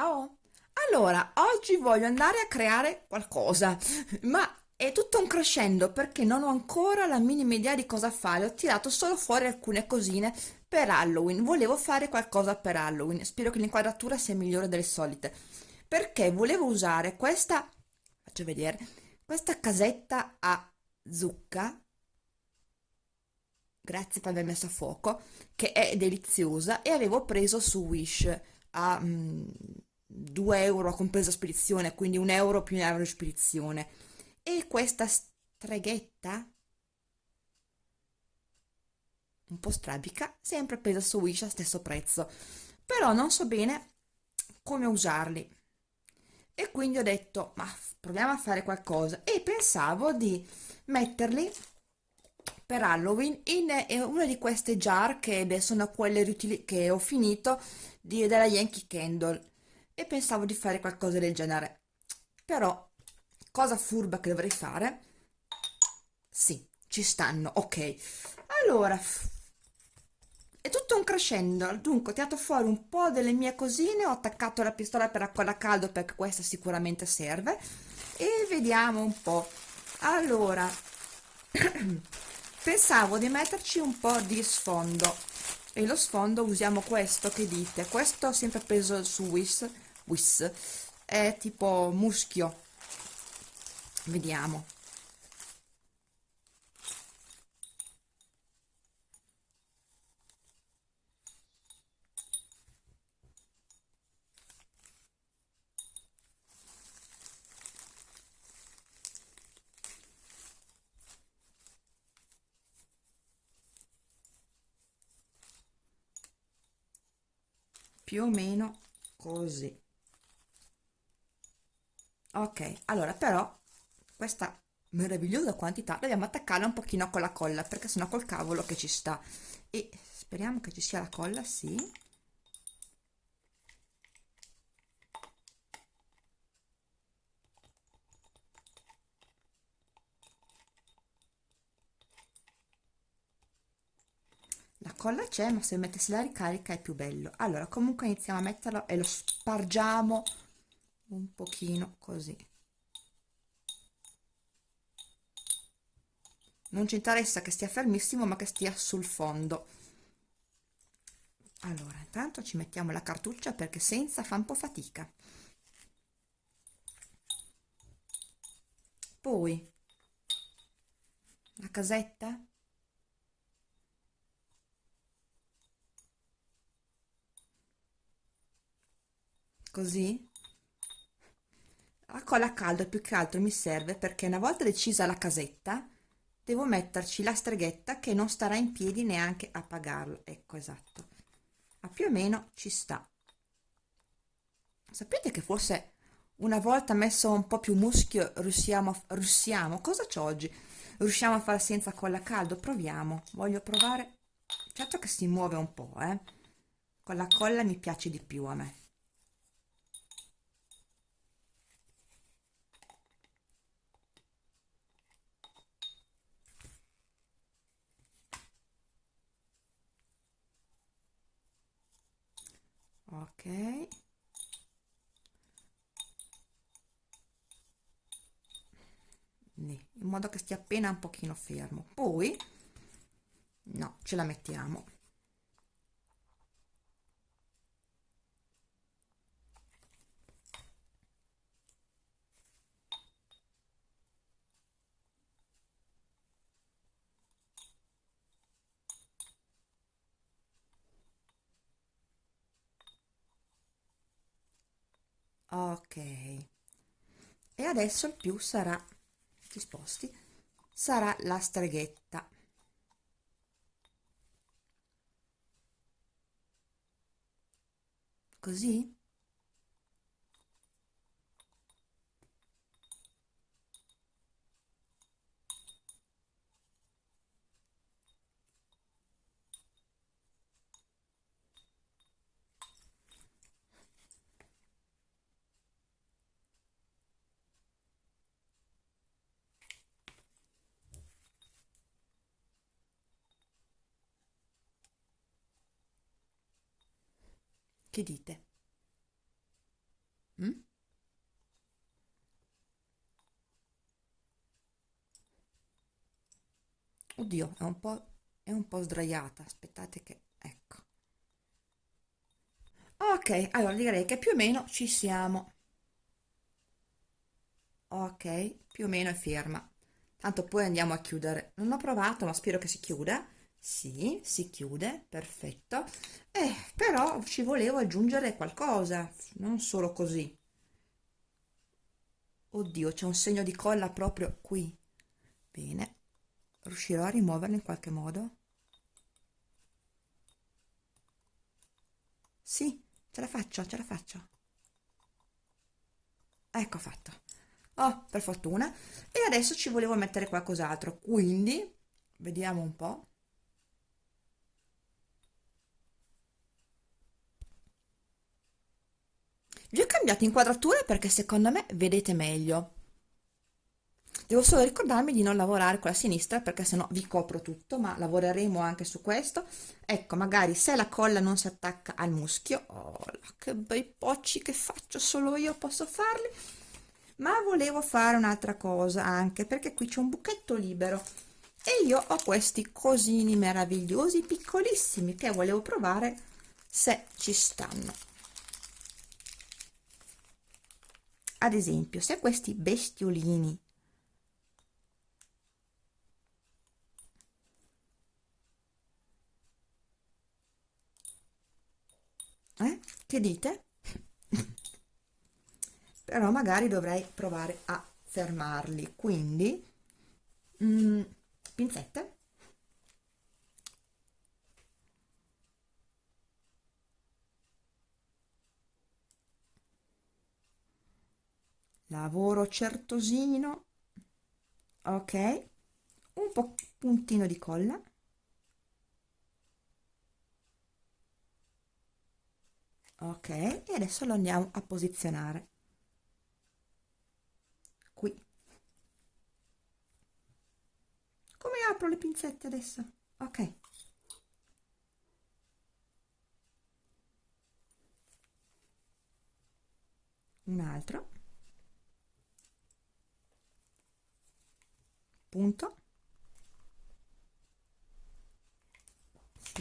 Ciao! Allora, oggi voglio andare a creare qualcosa, ma è tutto un crescendo perché non ho ancora la minima idea di cosa fare. Ho tirato solo fuori alcune cosine per Halloween. Volevo fare qualcosa per Halloween. Spero che l'inquadratura sia migliore delle solite. Perché volevo usare questa, faccio vedere, questa casetta a zucca. Grazie per aver messo a fuoco, che è deliziosa e avevo preso su Wish a mm, 2 euro compresa spedizione, quindi un euro più un euro di spedizione. E questa streghetta, un po' strabica, sempre presa su Wish a stesso prezzo. Però non so bene come usarli. E quindi ho detto, ma proviamo a fare qualcosa. E pensavo di metterli per Halloween in eh, una di queste jar che sono quelle che ho finito di, della Yankee Candle e pensavo di fare qualcosa del genere. Però cosa furba che dovrei fare? Sì ci stanno ok. Allora è tutto un crescendo. Dunque ho tirato fuori un po' delle mie cosine ho attaccato la pistola per acqua caldo perché questa sicuramente serve. E vediamo un po' allora pensavo di metterci un po' di sfondo. E lo sfondo usiamo questo che dite? Questo sempre preso su Wish, Wish è tipo muschio. Vediamo. Più o meno così ok allora però questa meravigliosa quantità dobbiamo attaccarla un pochino con la colla perché sennò col cavolo che ci sta. E speriamo che ci sia la colla sì. La colla c'è ma se mettessi la ricarica è più bello. Allora comunque iniziamo a metterlo e lo spargiamo un pochino così. Non ci interessa che stia fermissimo ma che stia sul fondo. Allora intanto ci mettiamo la cartuccia perché senza fa un po' fatica. Poi la casetta. Così la colla a caldo più che altro mi serve perché una volta decisa la casetta devo metterci la streghetta che non starà in piedi neanche a pagarlo. Ecco esatto. Ma più o meno ci sta. Sapete che forse una volta messo un po' più muschio riusciamo, a, riusciamo? Cosa c'ho oggi? Riusciamo a fare senza colla a caldo? Proviamo. Voglio provare. Certo che si muove un po' eh. Con la colla mi piace di più a me ok. In modo che stia appena un pochino fermo. Poi no ce la mettiamo ok. E adesso il più sarà ti sposti sarà la streghetta. Così che dite Mm? Oddio, è un po', è un po' sdraiata, aspettate che... ecco. Ok, allora direi che più o meno ci siamo. Ok, più o meno è ferma. Tanto poi andiamo a chiudere. Non ho provato, ma spero che si chiuda. Sì, si chiude, perfetto. Eh, però ci volevo aggiungere qualcosa, non solo così. Oddio, c'è un segno di colla proprio qui. Bene, riuscirò a rimuoverlo in qualche modo? Sì, ce la faccio, ce la faccio. Ecco fatto. Oh, per fortuna. E adesso ci volevo mettere qualcos'altro, quindi vediamo un po'. Vi ho cambiato inquadratura perché secondo me vedete meglio. Devo solo ricordarmi di non lavorare con la sinistra perché sennò vi copro tutto, ma lavoreremo anche su questo. Ecco, magari se la colla non si attacca al muschio, oh, che bei pocci che faccio, solo io posso farli. Ma volevo fare un'altra cosa anche perché qui c'è un buchetto libero e io ho questi cosini meravigliosi piccolissimi che volevo provare se ci stanno. Ad esempio se questi bestiolini eh? che dite? però magari dovrei provare a fermarli quindi mm, pinzette lavoro certosino. Ok. Un po' puntino di colla. Ok. E adesso lo andiamo a posizionare. Qui. Come apro le pinzette adesso? Ok. Un altro punto.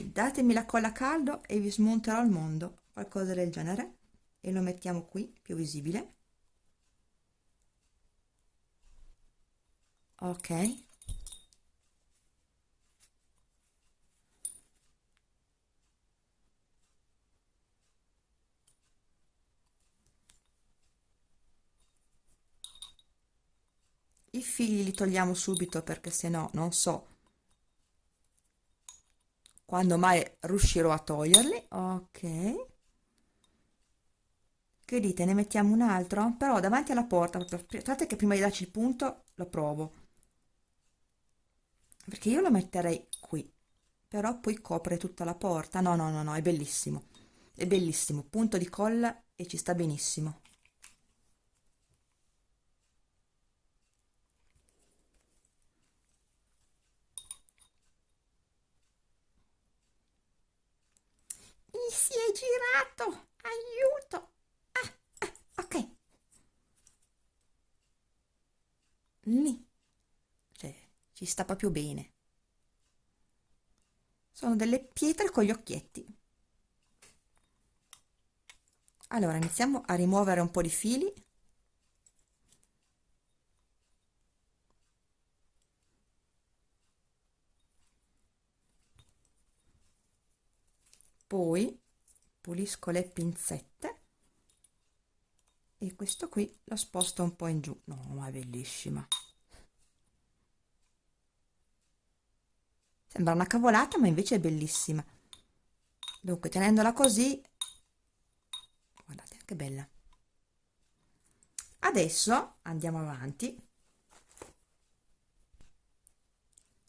Datemi la colla a caldo e vi smonterò il mondo qualcosa del genere e lo mettiamo qui più visibile. Ok i figli li togliamo subito perché se no non so quando mai riuscirò a toglierli. Ok. Che dite ne mettiamo un altro? Però davanti alla porta aspettate che prima di darci il punto lo provo. Perché io lo metterei qui però poi copre tutta la porta. No no no no è bellissimo. È bellissimo. Punto di colla e ci sta benissimo mi si è girato aiuto ah, ah, ok lì cioè ci sta proprio bene. Sono delle pietre con gli occhietti. Allora iniziamo a rimuovere un po' di fili. Poi pulisco le pinzette e questo qui lo sposto un po' in giù. No ma è bellissima sembra una cavolata ma invece è bellissima. Dunque tenendola così guardate che bella. Adesso andiamo avanti.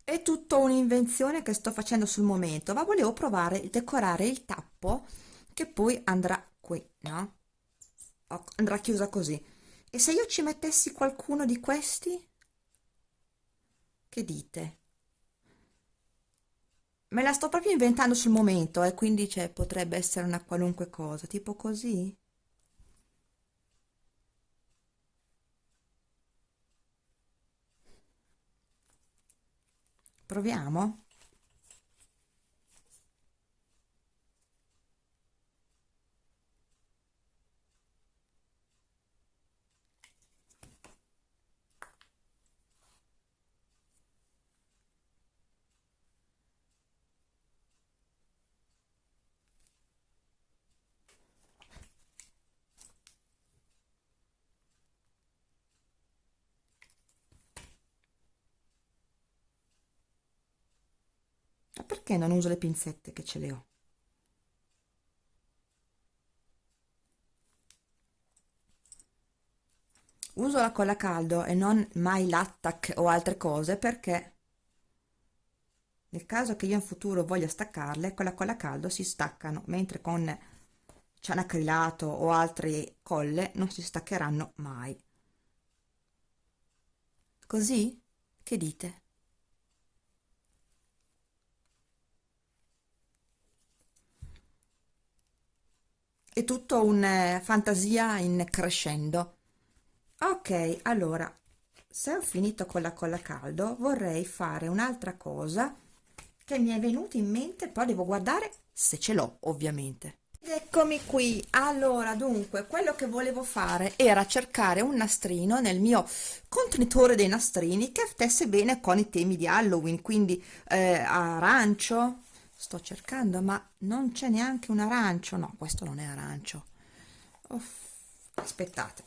È tutto un'invenzione che sto facendo sul momento ma volevo provare a decorare il tappo che poi andrà qui no? andrà chiusa così. E se io ci mettessi qualcuno di questi? Che dite Me la sto proprio inventando sul momento, eh, quindi cioè, potrebbe essere una qualunque cosa, tipo così. Proviamo? Perché non uso le pinzette che ce le ho? Uso la colla caldo e non mai l'attack o altre cose perché nel caso che io in futuro voglia staccarle, con la colla caldo si staccano, mentre con cianacrilato o altre colle non si staccheranno mai. Così? Che dite? È tutto un eh, fantasia in crescendo. Ok allora se ho finito con la colla caldo vorrei fare un'altra cosa che mi è venuta in mente poi devo guardare se ce l'ho ovviamente. Eccomi qui. Allora dunque quello che volevo fare era cercare un nastrino nel mio contenitore dei nastrini che stesse bene con i temi di Halloween quindi eh, arancio sto cercando ma non c'è neanche un arancio. No questo non è arancio. Uff, aspettate.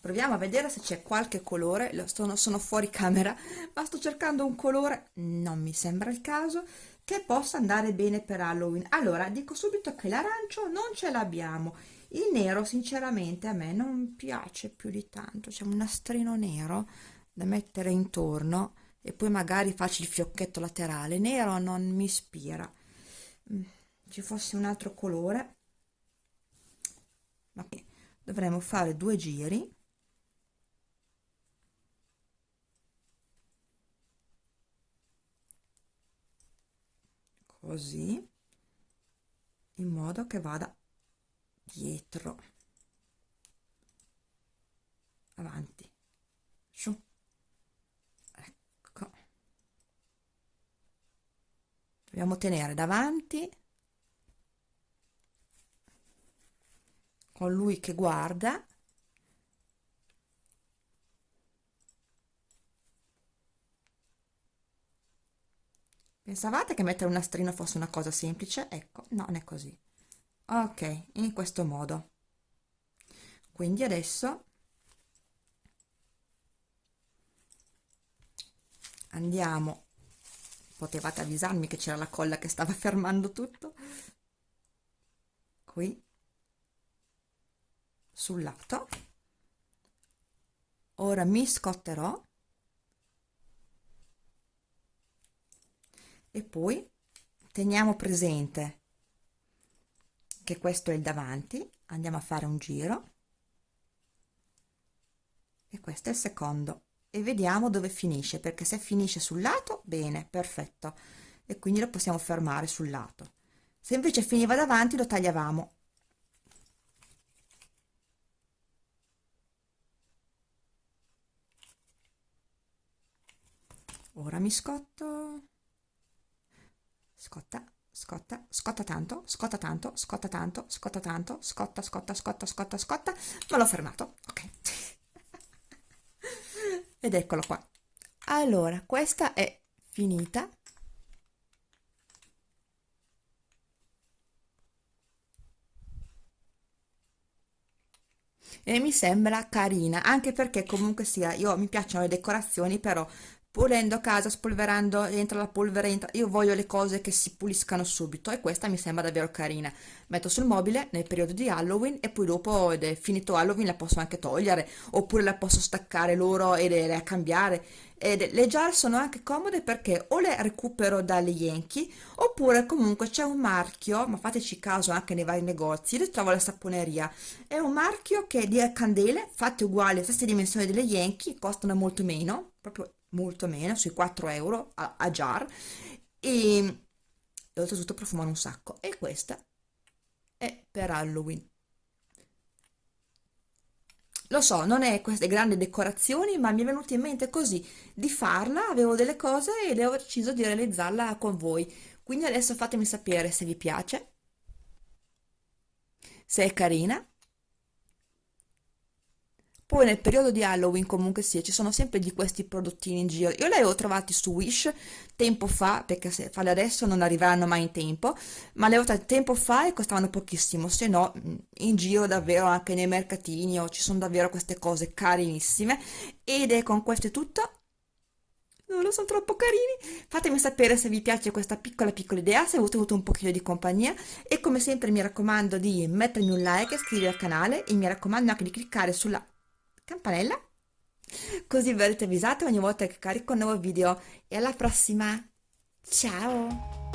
Proviamo a vedere se c'è qualche colore. Lo sono, sono fuori camera ma sto cercando un colore. Non mi sembra il caso che possa andare bene per Halloween. Allora dico subito che l'arancio non ce l'abbiamo. Il nero sinceramente a me non piace più di tanto. C'è un nastrino nero da mettere intorno e poi magari faccio il fiocchetto laterale. Nero non mi ispira. Mm, ci fosse un altro colore. Ma dovremmo fare due giri. Così. In modo che vada dietro. Avanti su dobbiamo tenere davanti con lui che guarda Pensavate che mettere un nastrino fosse una cosa semplice? Ecco, no, non è così. Ok, in questo modo. Quindi adesso andiamo potevate avvisarmi che c'era la colla che stava fermando tutto. Qui sul lato. Ora mi scotterò. E poi teniamo presente che questo è il davanti. Andiamo a fare un giro. E questo è il secondo e vediamo dove finisce perché se finisce sul lato bene perfetto. E quindi lo possiamo fermare sul lato. Se invece finiva davanti lo tagliavamo. Ora mi scotto. Scotta scotta scotta tanto scotta tanto scotta tanto scotta tanto scotta scotta scotta scotta scotta ma l'ho fermato ok ed eccolo qua. Allora questa è finita. E mi sembra carina anche perché comunque sia io mi piacciono le decorazioni però pulendo casa, spolverando, entra la polvere, entra... io voglio le cose che si puliscano subito e questa mi sembra davvero carina. Metto sul mobile nel periodo di Halloween e poi dopo ed è finito Halloween la posso anche togliere oppure la posso staccare loro e le cambiare. Ed le jar sono anche comode perché o le recupero dalle Yankee oppure comunque c'è un marchio, ma fateci caso anche nei vari negozi, le trovo alla saponeria. È un marchio che di candele fatte uguali, stesse dimensioni delle Yankee, costano molto meno, proprio molto meno, sui 4 euro a, a jar. E, e oltretutto profumano un sacco. E questa è per Halloween. Lo so, non è queste grandi decorazioni, ma mi è venuto in mente così di farla, avevo delle cose ed ho deciso di realizzarla con voi. Quindi adesso fatemi sapere se vi piace, se è carina poi nel periodo di Halloween comunque sì, ci sono sempre di questi prodottini in giro. Io li avevo trovati su Wish tempo fa, perché se farli adesso non arriveranno mai in tempo, ma li avevo trovati tempo fa e costavano pochissimo, se no in giro davvero anche nei mercatini o ci sono davvero queste cose carinissime. Ed è con questo è tutto. Non lo sono troppo carini. Fatemi sapere se vi piace questa piccola piccola idea, se avete avuto un pochino di compagnia e come sempre mi raccomando di mettermi un like, iscrivervi al canale e mi raccomando anche di cliccare sulla campanella. Così verrete avvisati ogni volta che carico un nuovo video. E alla prossima. Ciao